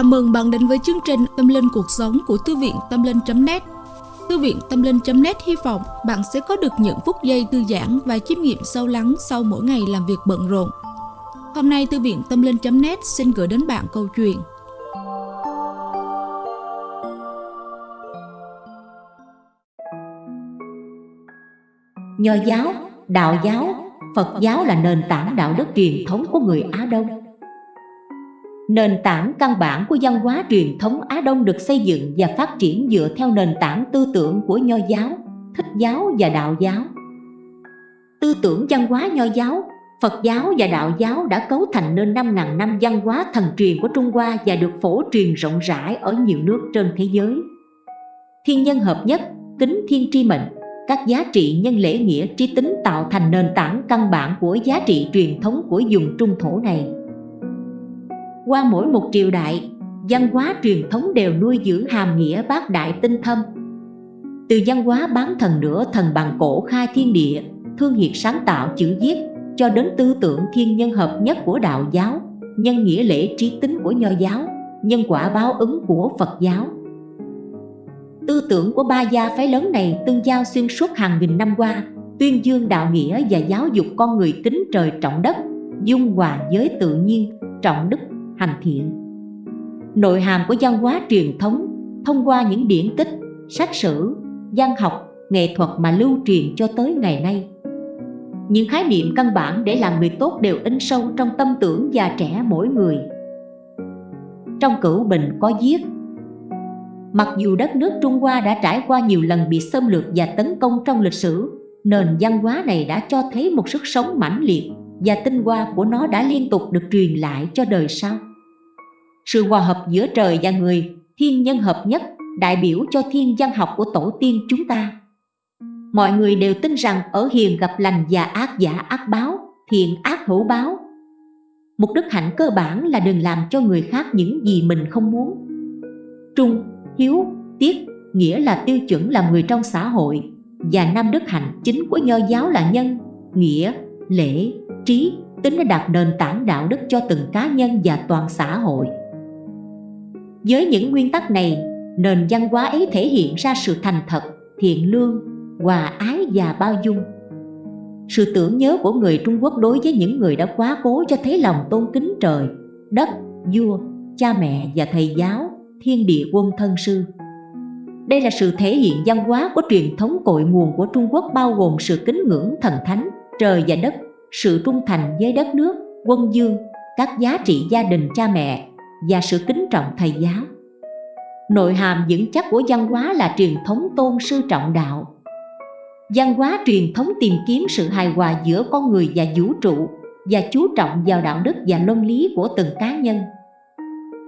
Chào mừng bạn đến với chương trình Tâm Linh Cuộc Sống của Thư viện Tâm Linh.net Thư viện Tâm Linh.net hy vọng bạn sẽ có được những phút giây thư giãn và chiêm nghiệm sâu lắng sau mỗi ngày làm việc bận rộn. Hôm nay Thư viện Tâm Linh.net xin gửi đến bạn câu chuyện. Nho giáo, đạo giáo, Phật giáo là nền tảng đạo đức truyền thống của người Á Đông. Nền tảng căn bản của văn hóa truyền thống Á Đông được xây dựng và phát triển dựa theo nền tảng tư tưởng của Nho giáo, Thích giáo và Đạo giáo. Tư tưởng văn hóa Nho giáo, Phật giáo và Đạo giáo đã cấu thành nên 5.000 năm văn hóa thần truyền của Trung Hoa và được phổ truyền rộng rãi ở nhiều nước trên thế giới. Thiên nhân hợp nhất, tính thiên tri mệnh, các giá trị nhân lễ nghĩa trí tính tạo thành nền tảng căn bản của giá trị truyền thống của vùng trung thổ này qua mỗi một triều đại, văn hóa truyền thống đều nuôi dưỡng hàm nghĩa bác đại tinh thâm. Từ văn hóa bán thần nửa thần bằng cổ khai thiên địa, thương hiệt sáng tạo chữ viết, cho đến tư tưởng thiên nhân hợp nhất của đạo giáo, nhân nghĩa lễ trí tính của nho giáo, nhân quả báo ứng của phật giáo. Tư tưởng của ba gia phái lớn này tương giao xuyên suốt hàng nghìn năm qua, tuyên dương đạo nghĩa và giáo dục con người kính trời trọng đất, dung hòa với tự nhiên, trọng đức hành thiện. Nội hàm của văn hóa truyền thống thông qua những điển tích, sách sử, văn học, nghệ thuật mà lưu truyền cho tới ngày nay. Những khái niệm căn bản để làm người tốt đều in sâu trong tâm tưởng già trẻ mỗi người. Trong cửu bình có viết, mặc dù đất nước trung hoa đã trải qua nhiều lần bị xâm lược và tấn công trong lịch sử, nền văn hóa này đã cho thấy một sức sống mãnh liệt và tinh hoa của nó đã liên tục được truyền lại cho đời sau sự hòa hợp giữa trời và người, thiên nhân hợp nhất, đại biểu cho thiên văn học của tổ tiên chúng ta. Mọi người đều tin rằng ở hiền gặp lành và ác giả ác báo, thiện ác hữu báo. Một đức hạnh cơ bản là đừng làm cho người khác những gì mình không muốn. Trung, hiếu, tiết, nghĩa là tiêu chuẩn làm người trong xã hội và năm đức hạnh chính của nho giáo là nhân, nghĩa, lễ, trí, tính đã đạt nền tảng đạo đức cho từng cá nhân và toàn xã hội. Với những nguyên tắc này, nền văn hóa ấy thể hiện ra sự thành thật, thiện lương, hòa ái và bao dung. Sự tưởng nhớ của người Trung Quốc đối với những người đã quá cố cho thấy lòng tôn kính trời, đất, vua, cha mẹ và thầy giáo, thiên địa quân thân sư. Đây là sự thể hiện văn hóa của truyền thống cội nguồn của Trung Quốc bao gồm sự kính ngưỡng thần thánh, trời và đất, sự trung thành với đất nước, quân dương, các giá trị gia đình cha mẹ, và sự kính trọng thầy giáo. Nội hàm vững chắc của văn hóa là truyền thống tôn sư trọng đạo. Văn hóa truyền thống tìm kiếm sự hài hòa giữa con người và vũ trụ và chú trọng vào đạo đức và luân lý của từng cá nhân.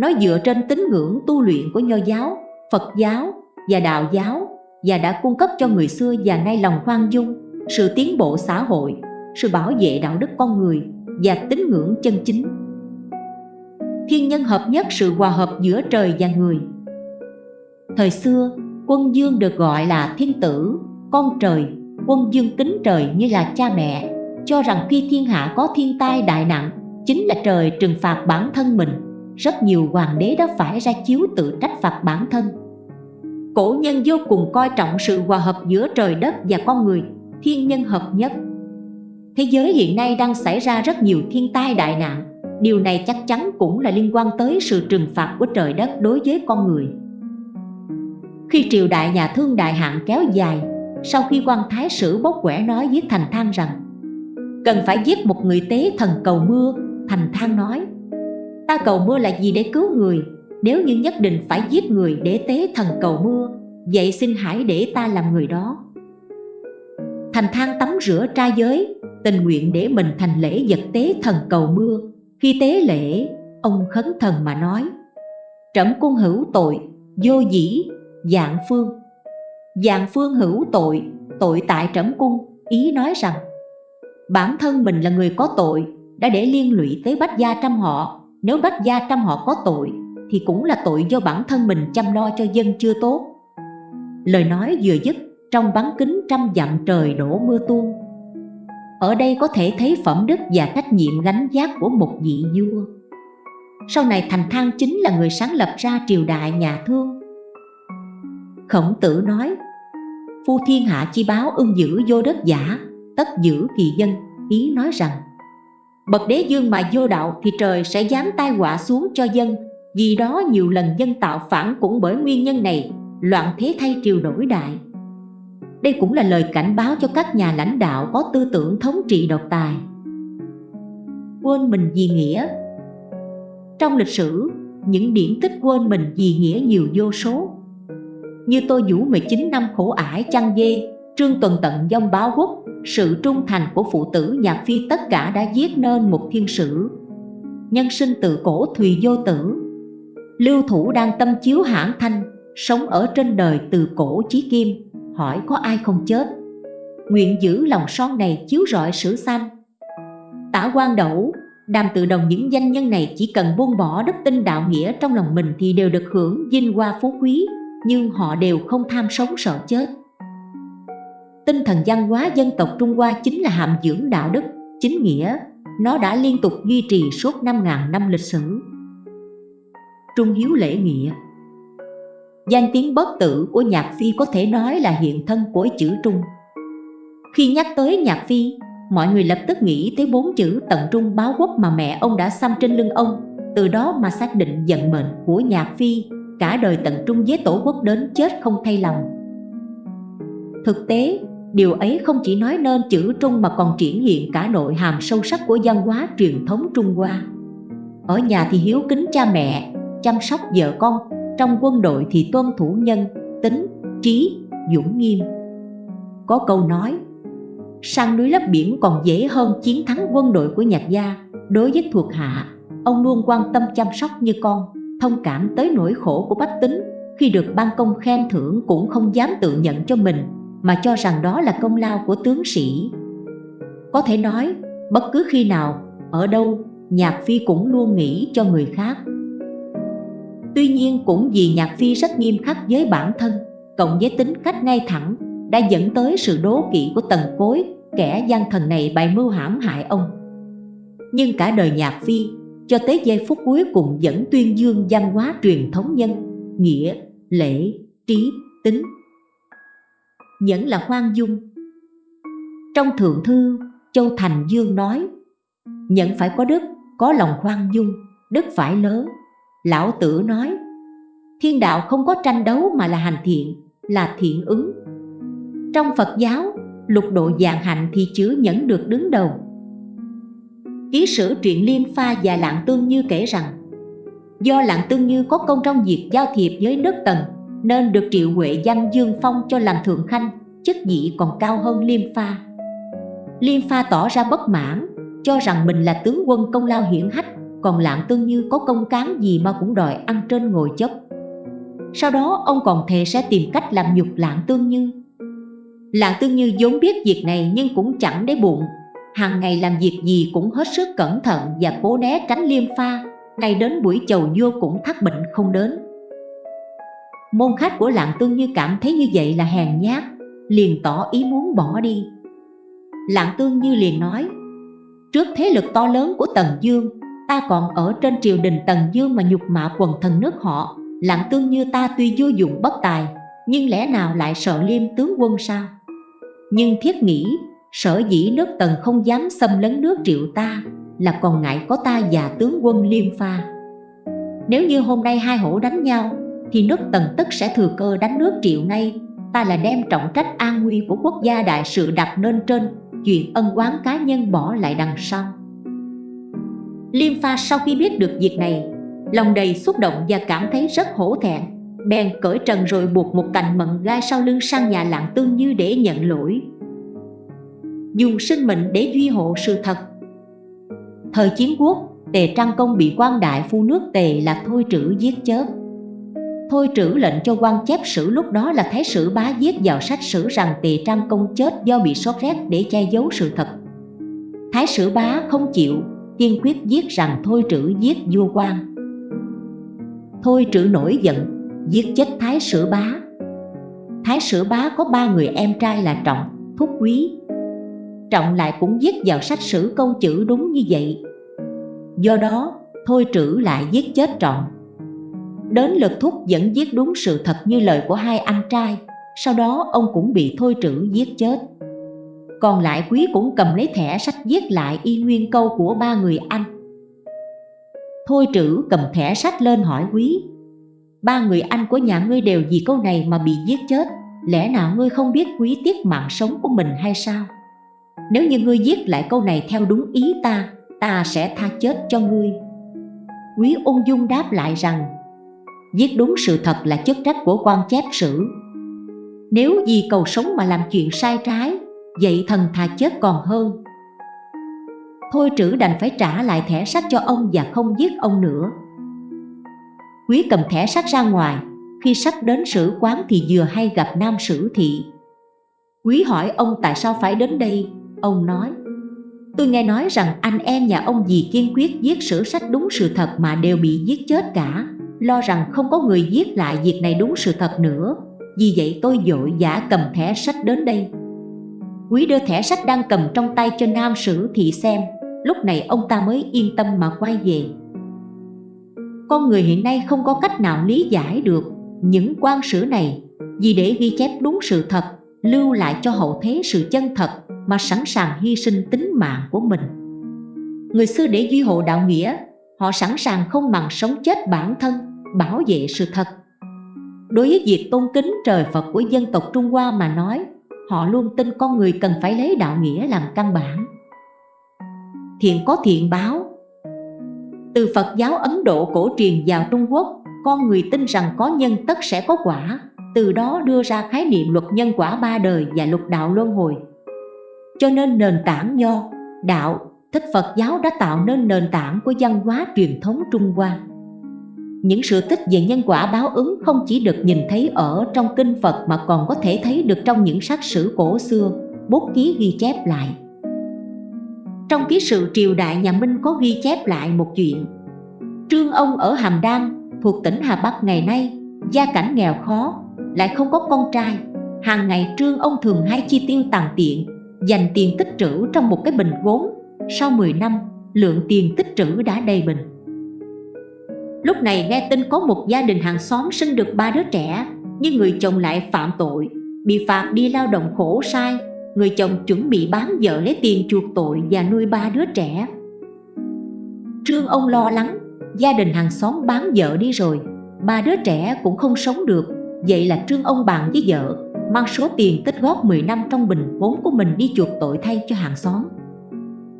Nó dựa trên tín ngưỡng tu luyện của nho giáo, phật giáo và đạo giáo và đã cung cấp cho người xưa và nay lòng khoan dung, sự tiến bộ xã hội, sự bảo vệ đạo đức con người và tín ngưỡng chân chính thiên nhân hợp nhất sự hòa hợp giữa trời và người. Thời xưa quân dương được gọi là thiên tử con trời quân dương kính trời như là cha mẹ cho rằng khi thiên hạ có thiên tai đại nạn, chính là trời trừng phạt bản thân mình. Rất nhiều hoàng đế đã phải ra chiếu tự trách phạt bản thân. Cổ nhân vô cùng coi trọng sự hòa hợp giữa trời đất và con người thiên nhân hợp nhất. Thế giới hiện nay đang xảy ra rất nhiều thiên tai đại nạn. Điều này chắc chắn cũng là liên quan tới sự trừng phạt của trời đất đối với con người. Khi triều đại nhà thương đại hạn kéo dài, Sau khi quan thái sử bốc quẻ nói với Thành Thang rằng, Cần phải giết một người tế thần cầu mưa, Thành Thang nói, Ta cầu mưa là gì để cứu người? Nếu như nhất định phải giết người để tế thần cầu mưa, Vậy xin hãy để ta làm người đó. Thành Thang tắm rửa trai giới, Tình nguyện để mình thành lễ vật tế thần cầu mưa khi tế lễ, ông khấn thần mà nói Trẫm cung hữu tội, vô dĩ, dạng phương. Dạng phương hữu tội, tội tại trẫm cung Ý nói rằng Bản thân mình là người có tội Đã để liên lụy tới bách gia trăm họ. Nếu bách gia trăm họ có tội Thì cũng là tội do bản thân mình chăm lo cho dân chưa tốt. Lời nói vừa dứt Trong bán kính trăm dặm trời đổ mưa tuôn ở đây có thể thấy phẩm đức và trách nhiệm gánh giác của một vị vua. Sau này thành thang chính là người sáng lập ra triều đại nhà thương. Khổng tử nói, phu thiên hạ chi báo ưng giữ vô đất giả, tất giữ kỳ dân. Ý nói rằng, bậc đế dương mà vô đạo thì trời sẽ dám tai họa xuống cho dân, vì đó nhiều lần dân tạo phản cũng bởi nguyên nhân này, loạn thế thay triều đổi đại đây cũng là lời cảnh báo cho các nhà lãnh đạo có tư tưởng thống trị độc tài. Quên mình vì nghĩa. Trong lịch sử, những điển tích quên mình vì nghĩa nhiều vô số. Như Tô vũ 19 năm khổ ải chăn dê, trương tuần tận dông báo quốc, sự trung thành của phụ tử nhạc phi tất cả đã viết nên một thiên sử. Nhân sinh từ cổ thùy vô tử. Lưu thủ đang tâm chiếu hãn thanh, sống ở trên đời từ cổ chí kim hỏi có ai không chết. Nguyện giữ lòng son này chiếu rọi sử sanh. Tả quan đẩu đàm tự đồng những danh nhân này chỉ cần buông bỏ đức tin đạo nghĩa trong lòng mình thì đều được hưởng vinh hoa phú quý nhưng họ đều không tham sống sợ chết. Tinh thần văn hóa dân tộc Trung Hoa chính là hàm dưỡng đạo đức, chính nghĩa. Nó đã liên tục duy trì suốt 5.000 năm lịch sử. Trung hiếu lễ nghĩa Danh tiếng bất tử của Nhạc Phi có thể nói là hiện thân của chữ Trung. Khi nhắc tới Nhạc Phi, mọi người lập tức nghĩ tới bốn chữ tận trung báo quốc mà mẹ ông đã xăm trên lưng ông. Từ đó mà xác định vận mệnh của Nhạc Phi Cả đời tận trung với tổ quốc đến chết không thay lòng. Thực tế, điều ấy không chỉ nói nên chữ Trung mà còn triển hiện cả nội hàm sâu sắc của văn hóa truyền thống Trung Hoa. Ở nhà thì hiếu kính cha mẹ, chăm sóc vợ con trong quân đội thì tuân thủ nhân, tính, trí, dũng nghiêm. Có câu nói Sang núi lấp biển còn dễ hơn chiến thắng quân đội của nhạc gia. Đối với thuộc hạ, ông luôn quan tâm chăm sóc như con Thông cảm tới nỗi khổ của bách tính. Khi được ban công khen thưởng cũng không dám tự nhận cho mình Mà cho rằng đó là công lao của tướng sĩ. Có thể nói, bất cứ khi nào, ở đâu, Nhạc Phi cũng luôn nghĩ cho người khác. Tuy nhiên cũng vì Nhạc Phi rất nghiêm khắc với bản thân Cộng với tính cách ngay thẳng Đã dẫn tới sự đố kỵ của tần cối Kẻ gian thần này bày mưu hãm hại ông. Nhưng cả đời Nhạc Phi Cho tới giây phút cuối cùng vẫn tuyên dương văn hóa truyền thống nhân Nghĩa, lễ, trí, tính. Vẫn là khoan dung. Trong Thượng Thư, Châu Thành Dương nói Nhận phải có đức, có lòng khoan dung, đức phải lớn. Lão Tử nói Thiên đạo không có tranh đấu mà là hành thiện, là thiện ứng. Trong Phật giáo, lục độ dạng hạnh thì chứa nhẫn được đứng đầu. Ký sử truyện liên Pha và Lạng Tương Như kể rằng Do Lạng Tương Như có công trong việc giao thiệp với nước Tần Nên được Triệu Huệ danh Dương Phong cho làm thượng khanh Chức vị còn cao hơn Liêm Pha. Liêm Pha tỏ ra bất mãn Cho rằng mình là tướng quân công lao hiển hách còn Lạng Tương Như có công cán gì mà cũng đòi ăn trên ngồi chấp Sau đó, ông còn thề sẽ tìm cách làm nhục Lạng Tương Như. Lạng Tương Như vốn biết việc này nhưng cũng chẳng để bụng Hàng ngày làm việc gì cũng hết sức cẩn thận và cố né tránh liêm pha. Ngay đến buổi chầu vua cũng thắc bệnh không đến. Môn khách của Lạng Tương Như cảm thấy như vậy là hèn nhát, Liền tỏ ý muốn bỏ đi. Lạng Tương Như liền nói, Trước thế lực to lớn của Tần Dương ta còn ở trên triều đình Tần Dương mà nhục mạ quần thần nước họ, Lặng tương như ta tuy vô dụng bất tài, Nhưng lẽ nào lại sợ liêm tướng quân sao? Nhưng thiết nghĩ, Sở dĩ nước Tần không dám xâm lấn nước triệu ta Là còn ngại có ta và tướng quân liêm pha. Nếu như hôm nay hai hổ đánh nhau, Thì nước Tần tức sẽ thừa cơ đánh nước triệu ngay. Ta là đem trọng trách an nguy của quốc gia đại sự đặt lên trên, Chuyện ân oán cá nhân bỏ lại đằng sau. Liêm pha sau khi biết được việc này Lòng đầy xúc động và cảm thấy rất hổ thẹn. Bèn cởi trần rồi buộc một cành mận gai sau lưng sang nhà lạng tương như để nhận lỗi. Dùng sinh mệnh để duy hộ sự thật. Thời chiến quốc, Tề Trang Công bị quan đại phu nước Tề là Thôi Trữ giết chết Thôi Trữ lệnh cho quan chép sử lúc đó là Thái sử bá viết vào sách sử rằng Tề Trang Công chết do bị sốt rét để che giấu sự thật. Thái sử bá không chịu kiên quyết giết rằng Thôi Trữ giết vua quan Thôi Trữ nổi giận, giết chết Thái Sử Bá. Thái Sử Bá có ba người em trai là Trọng, Thúc Quý. Trọng lại cũng viết vào sách sử câu chữ đúng như vậy. Do đó, Thôi trữ lại giết chết trọng. Đến lượt thúc vẫn giết đúng sự thật như lời của hai anh trai. Sau đó ông cũng bị thôi trữ giết chết. Còn lại quý cũng cầm lấy thẻ sách viết lại y nguyên câu của ba người anh. Thôi trữ cầm thẻ sách lên hỏi quý, Ba người anh của nhà ngươi đều vì câu này mà bị giết chết, Lẽ nào ngươi không biết quý tiếc mạng sống của mình hay sao? Nếu như ngươi viết lại câu này theo đúng ý ta Ta sẽ tha chết cho ngươi. Quý ung dung đáp lại rằng Viết đúng sự thật là chức trách của quan chép sử. Nếu vì cầu sống mà làm chuyện sai trái Vậy thần thà chết còn hơn. Thôi trữ đành phải trả lại thẻ sách cho ông và không giết ông nữa. Quý cầm thẻ sách ra ngoài, Khi sắp đến sử quán thì vừa hay gặp nam sử thị. Quý hỏi ông tại sao phải đến đây? Ông nói, Tôi nghe nói rằng anh em nhà ông vì kiên quyết giết sử sách đúng sự thật mà đều bị giết chết cả. Lo rằng không có người giết lại việc này đúng sự thật nữa. Vì vậy tôi dội giả cầm thẻ sách đến đây. Quý đưa thẻ sách đang cầm trong tay cho nam sử thị xem. Lúc này ông ta mới yên tâm mà quay về. Con người hiện nay không có cách nào lý giải được những quan sử này, Vì để ghi chép đúng sự thật, Lưu lại cho hậu thế sự chân thật Mà sẵn sàng hy sinh tính mạng của mình. Người xưa để duy hộ đạo nghĩa, Họ sẵn sàng không màng sống chết bản thân, Bảo vệ sự thật. Đối với việc tôn kính trời Phật của dân tộc Trung Hoa mà nói Họ luôn tin con người cần phải lấy đạo nghĩa làm căn bản. Thiện có thiện báo. Từ Phật giáo Ấn Độ cổ truyền vào Trung Quốc con người tin rằng có nhân tất sẽ có quả từ đó đưa ra khái niệm luật nhân quả ba đời và luật đạo luân hồi. Cho nên nền tảng nho, đạo, thích Phật giáo đã tạo nên nền tảng của văn hóa truyền thống Trung Hoa những sự tích về nhân quả báo ứng không chỉ được nhìn thấy ở trong kinh Phật mà còn có thể thấy được trong những sách sử cổ xưa, bút ký ghi chép lại. Trong ký sự triều đại nhà Minh có ghi chép lại một chuyện. Trương ông ở Hàm Đan thuộc tỉnh Hà Bắc ngày nay Gia cảnh nghèo khó, lại không có con trai. Hàng ngày trương ông thường hay chi tiêu tàn tiện Dành tiền tích trữ trong một cái bình gốm. Sau 10 năm, lượng tiền tích trữ đã đầy bình. Lúc này nghe tin có một gia đình hàng xóm sinh được ba đứa trẻ Nhưng người chồng lại phạm tội. Bị phạt đi lao động khổ sai người chồng chuẩn bị bán vợ lấy tiền chuộc tội và nuôi ba đứa trẻ. Trương ông lo lắng, gia đình hàng xóm bán vợ đi rồi Ba đứa trẻ cũng không sống được. Vậy là Trương ông bàn với vợ Mang số tiền tích góp 10 năm trong bình vốn của mình đi chuộc tội thay cho hàng xóm.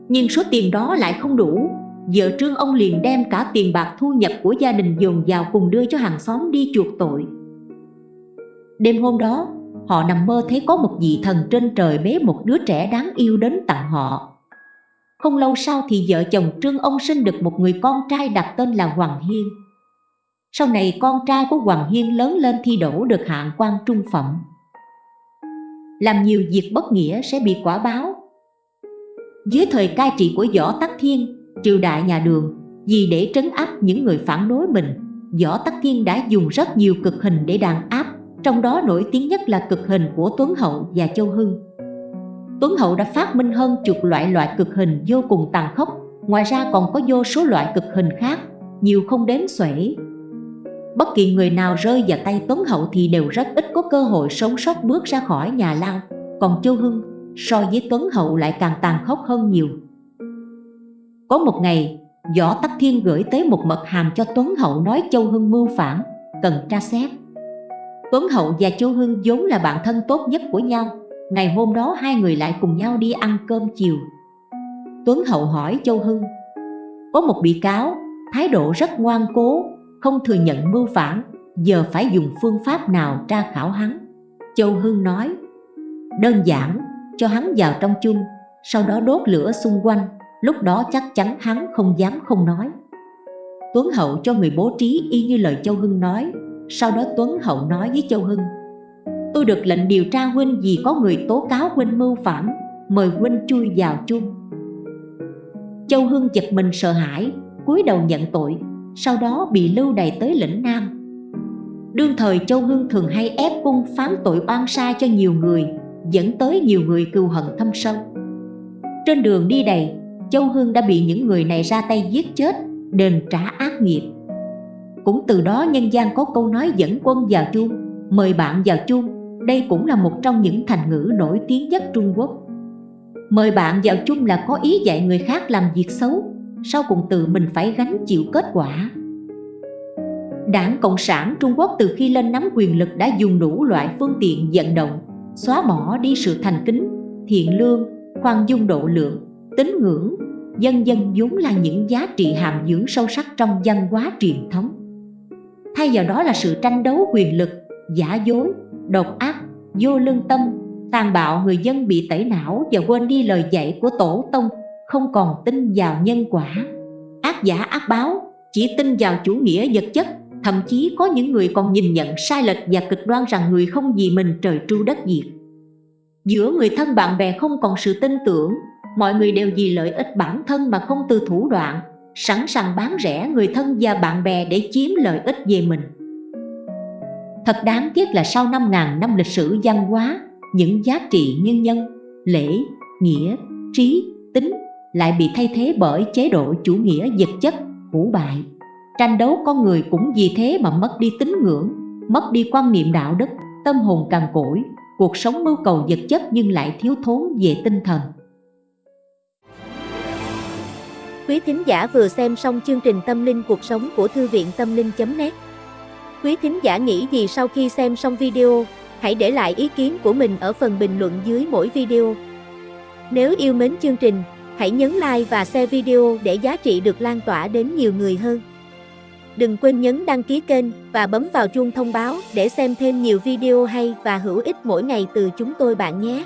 Nhưng số tiền đó lại không đủ Vợ Trương ông liền đem cả tiền bạc thu nhập của gia đình dồn vào cùng đưa cho hàng xóm đi chuộc tội Đêm hôm đó họ nằm mơ thấy có một vị thần trên trời bế một đứa trẻ đáng yêu đến tặng họ. Không lâu sau thì vợ chồng Trương ông sinh được một người con trai đặt tên là Hoàng Hiên. Sau này con trai của Hoàng Hiên lớn lên thi đổ được hạng quan trung phẩm. Làm nhiều việc bất nghĩa sẽ bị quả báo. Dưới thời cai trị của Võ Tắc Thiên, triều đại nhà Đường, vì để trấn áp những người phản đối mình, Võ Tắc Thiên đã dùng rất nhiều cực hình để đàn áp trong đó nổi tiếng nhất là cực hình của Tuấn Hậu và Châu Hưng. Tuấn Hậu đã phát minh hơn chục loại loại cực hình vô cùng tàn khốc, ngoài ra còn có vô số loại cực hình khác, nhiều không đếm xuể. Bất kỳ người nào rơi vào tay Tuấn Hậu thì đều rất ít có cơ hội sống sót bước ra khỏi nhà lao, còn Châu Hưng so với Tuấn Hậu lại càng tàn khốc hơn nhiều. Có một ngày, Võ Tắc Thiên gửi tới một mật hàm cho Tuấn Hậu nói Châu Hưng mưu phản, cần tra xét. Tuấn Hậu và châu Hưng vốn là bạn thân tốt nhất của nhau. Ngày hôm đó hai người lại cùng nhau đi ăn cơm chiều. Tuấn Hậu hỏi Châu Hưng Có một bị cáo, thái độ rất ngoan cố Không thừa nhận mưu phản Giờ phải dùng phương pháp nào tra khảo hắn? Châu Hưng nói Đơn giản, cho hắn vào trong chung Sau đó đốt lửa xung quanh. Lúc đó chắc chắn hắn không dám không nói. Tuấn Hậu cho người bố trí y như lời Châu Hưng nói. Sau đó Tuấn Hậu nói với Châu Hưng, Tôi được lệnh điều tra Huynh vì có người tố cáo Huynh mưu phản, Mời Huynh chui vào chung. Châu Hưng giật mình sợ hãi, cúi đầu nhận tội, Sau đó bị lưu đày tới lĩnh Nam. Đương thời Châu Hưng thường hay ép cung phán tội oan sai cho nhiều người, Dẫn tới nhiều người cừu hận thâm sâu. Trên đường đi đầy Châu Hưng đã bị những người này ra tay giết chết đền trả ác nghiệp. Cũng từ đó nhân gian có câu nói dẫn quân vào chuông, mời bạn vào chuông, đây cũng là một trong những thành ngữ nổi tiếng nhất Trung Quốc. Mời bạn vào chung là có ý dạy người khác làm việc xấu, sau cùng tự mình phải gánh chịu kết quả. Đảng Cộng sản Trung Quốc từ khi lên nắm quyền lực đã dùng đủ loại phương tiện vận động, xóa bỏ đi sự thành kính, thiện lương, khoan dung độ lượng, tín ngưỡng, dân dân vốn là những giá trị hàm dưỡng sâu sắc trong văn hóa truyền thống. Thay vào đó là sự tranh đấu quyền lực, giả dối, độc ác, vô lương tâm, tàn bạo người dân bị tẩy não và quên đi lời dạy của tổ tông, không còn tin vào nhân quả. Ác giả ác báo, chỉ tin vào chủ nghĩa vật chất, thậm chí có những người còn nhìn nhận sai lệch và cực đoan rằng người không vì mình trời tru đất diệt. Giữa người thân bạn bè không còn sự tin tưởng, mọi người đều vì lợi ích bản thân mà không từ thủ đoạn, sẵn sàng bán rẻ người thân và bạn bè để chiếm lợi ích về mình. Thật đáng tiếc là sau 5.000 năm lịch sử văn hóa, những giá trị nhân nhân, lễ, nghĩa, trí, tính lại bị thay thế bởi chế độ chủ nghĩa vật chất, hủ bại. Tranh đấu con người cũng vì thế mà mất đi tín ngưỡng, mất đi quan niệm đạo đức, tâm hồn càng cỗi, cuộc sống mưu cầu vật chất nhưng lại thiếu thốn về tinh thần. Quý thính giả vừa xem xong chương trình Tâm linh cuộc sống của Thư viện Tâm linh.net Quý thính giả nghĩ gì sau khi xem xong video, hãy để lại ý kiến của mình ở phần bình luận dưới mỗi video. Nếu yêu mến chương trình, hãy nhấn like và share video để giá trị được lan tỏa đến nhiều người hơn. Đừng quên nhấn đăng ký kênh và bấm vào chuông thông báo để xem thêm nhiều video hay và hữu ích mỗi ngày từ chúng tôi bạn nhé.